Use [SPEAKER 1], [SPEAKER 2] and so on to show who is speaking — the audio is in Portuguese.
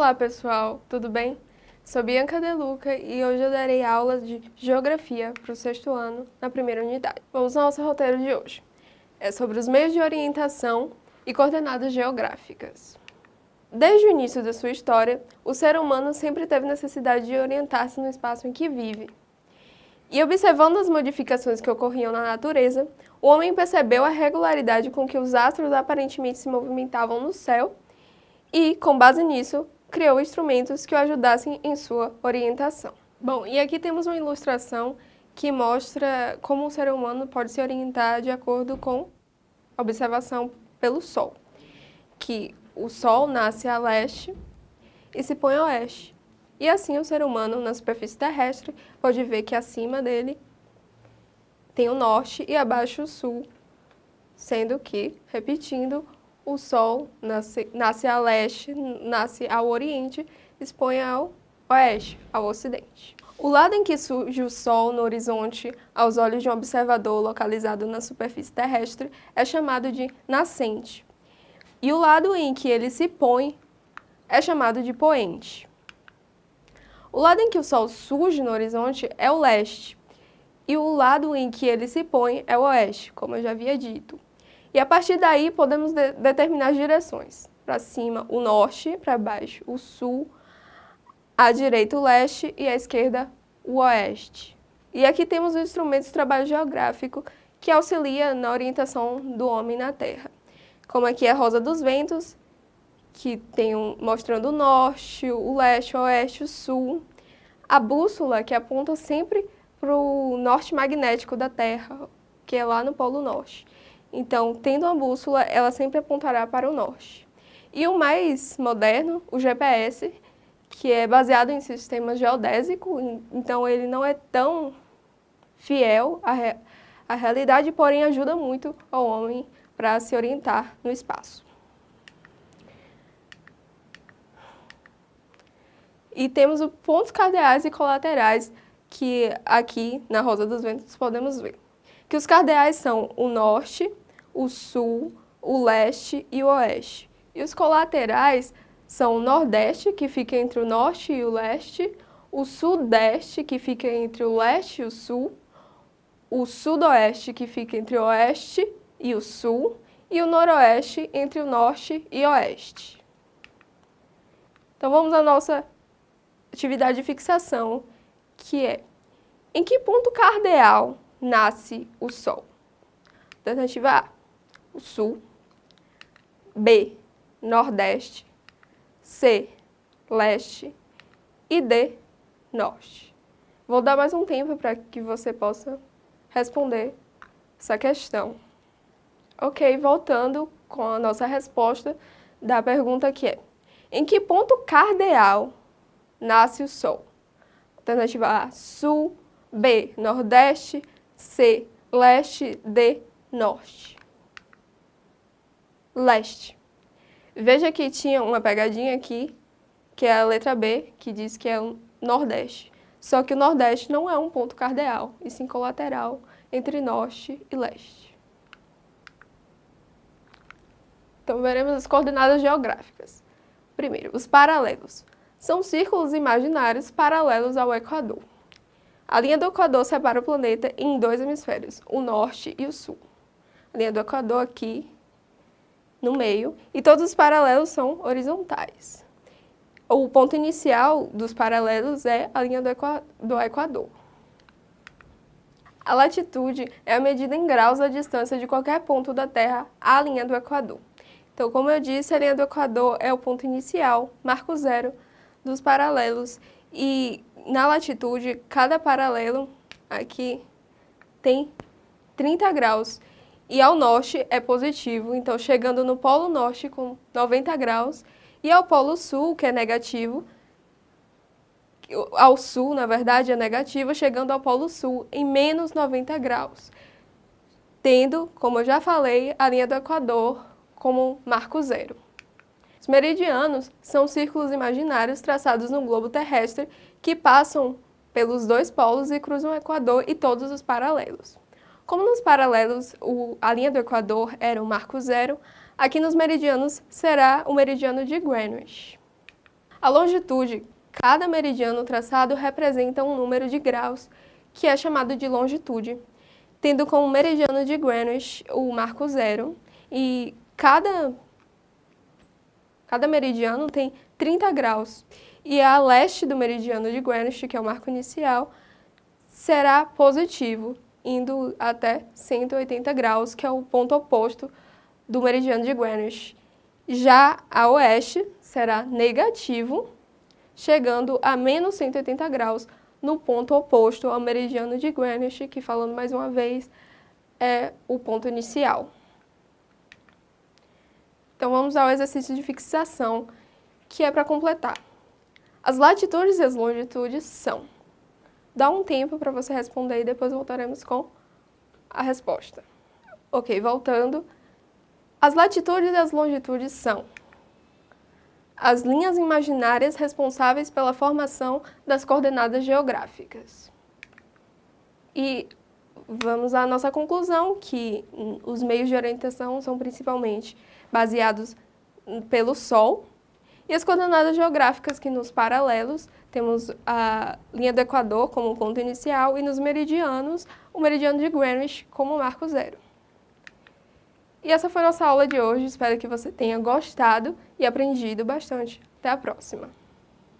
[SPEAKER 1] Olá pessoal, tudo bem? Sou Bianca Deluca e hoje eu darei aulas de Geografia para o sexto ano, na primeira unidade. Vamos ao nosso roteiro de hoje. É sobre os meios de orientação e coordenadas geográficas. Desde o início da sua história, o ser humano sempre teve necessidade de orientar-se no espaço em que vive. E observando as modificações que ocorriam na natureza, o homem percebeu a regularidade com que os astros aparentemente se movimentavam no céu e, com base nisso, criou instrumentos que o ajudassem em sua orientação. Bom, e aqui temos uma ilustração que mostra como o ser humano pode se orientar de acordo com a observação pelo Sol, que o Sol nasce a leste e se põe a oeste. E assim o ser humano, na superfície terrestre, pode ver que acima dele tem o norte e abaixo o sul, sendo que, repetindo, o Sol nasce, nasce a leste, nasce ao oriente, expõe ao oeste, ao ocidente. O lado em que surge o Sol no horizonte, aos olhos de um observador localizado na superfície terrestre, é chamado de nascente. E o lado em que ele se põe é chamado de poente. O lado em que o Sol surge no horizonte é o leste, e o lado em que ele se põe é o oeste, como eu já havia dito. E a partir daí podemos de determinar as direções. Para cima o norte, para baixo o sul, à direita o leste e à esquerda o oeste. E aqui temos o instrumento de trabalho geográfico que auxilia na orientação do homem na Terra. Como aqui é a rosa dos ventos, que tem um, mostrando o norte, o leste, o oeste, o sul. A bússola, que aponta sempre para o norte magnético da Terra, que é lá no Polo Norte. Então, tendo uma bússola, ela sempre apontará para o norte. E o mais moderno, o GPS, que é baseado em sistema geodésico, então ele não é tão fiel à, re à realidade, porém ajuda muito ao homem para se orientar no espaço. E temos os pontos cardeais e colaterais que aqui na Rosa dos Ventos podemos ver. Que os cardeais são o norte, o sul, o leste e o oeste. E os colaterais são o nordeste, que fica entre o norte e o leste, o sudeste, que fica entre o leste e o sul, o sudoeste, que fica entre o oeste e o sul, e o noroeste entre o norte e o oeste. Então vamos à nossa atividade de fixação, que é em que ponto cardeal nasce o Sol? Alternativa A, o Sul, B, Nordeste, C, Leste e D, Norte. Vou dar mais um tempo para que você possa responder essa questão. Ok, voltando com a nossa resposta da pergunta que é Em que ponto cardeal nasce o Sol? Alternativa A, Sul, B, Nordeste, C, Leste, D, Norte. Leste. Veja que tinha uma pegadinha aqui, que é a letra B, que diz que é o Nordeste. Só que o Nordeste não é um ponto cardeal, e sim colateral entre Norte e Leste. Então, veremos as coordenadas geográficas. Primeiro, os paralelos. São círculos imaginários paralelos ao Equador. A linha do Equador separa o planeta em dois hemisférios, o norte e o sul. A linha do Equador aqui, no meio, e todos os paralelos são horizontais. O ponto inicial dos paralelos é a linha do, do Equador. A latitude é a medida em graus da distância de qualquer ponto da Terra à linha do Equador. Então, como eu disse, a linha do Equador é o ponto inicial, marco zero, dos paralelos. E na latitude, cada paralelo aqui tem 30 graus. E ao norte é positivo, então chegando no polo norte com 90 graus. E ao polo sul, que é negativo, ao sul, na verdade, é negativo, chegando ao polo sul em menos 90 graus. Tendo, como eu já falei, a linha do Equador como marco zero. Os meridianos são círculos imaginários traçados no globo terrestre que passam pelos dois polos e cruzam o Equador e todos os paralelos. Como nos paralelos o, a linha do Equador era o marco zero, aqui nos meridianos será o meridiano de Greenwich. A longitude, cada meridiano traçado representa um número de graus, que é chamado de longitude, tendo como meridiano de Greenwich o marco zero, e cada, cada meridiano tem 30 graus. E a leste do meridiano de Greenwich, que é o marco inicial, será positivo, indo até 180 graus, que é o ponto oposto do meridiano de Greenwich. Já a oeste será negativo, chegando a menos 180 graus, no ponto oposto ao meridiano de Greenwich, que, falando mais uma vez, é o ponto inicial. Então, vamos ao exercício de fixação, que é para completar. As latitudes e as longitudes são... Dá um tempo para você responder e depois voltaremos com a resposta. Ok, voltando. As latitudes e as longitudes são as linhas imaginárias responsáveis pela formação das coordenadas geográficas. E vamos à nossa conclusão, que os meios de orientação são principalmente baseados pelo Sol, e as coordenadas geográficas que nos paralelos temos a linha do Equador como ponto inicial e nos meridianos, o meridiano de Greenwich como marco zero. E essa foi a nossa aula de hoje, espero que você tenha gostado e aprendido bastante. Até a próxima!